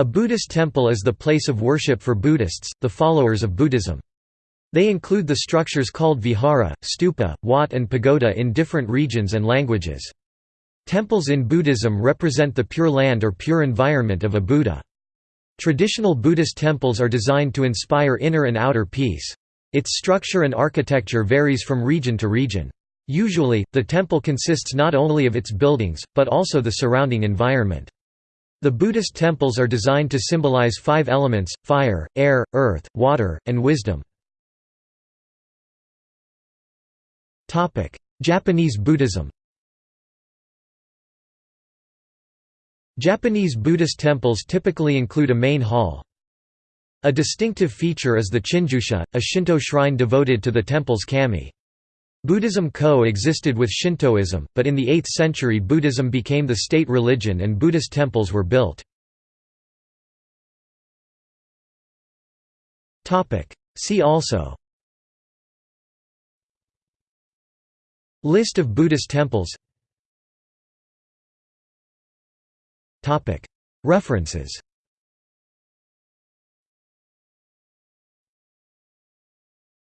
A Buddhist temple is the place of worship for Buddhists, the followers of Buddhism. They include the structures called vihara, stupa, wat and pagoda in different regions and languages. Temples in Buddhism represent the pure land or pure environment of a Buddha. Traditional Buddhist temples are designed to inspire inner and outer peace. Its structure and architecture varies from region to region. Usually, the temple consists not only of its buildings, but also the surrounding environment. The Buddhist temples are designed to symbolize five elements, fire, air, earth, water, and wisdom. Japanese Buddhism Japanese Buddhist temples typically include a main hall. A distinctive feature is the Chinjusha, a Shinto shrine devoted to the temple's kami. Buddhism co-existed with Shintoism, but in the 8th century Buddhism became the state religion and Buddhist temples were built. See also List of Buddhist temples References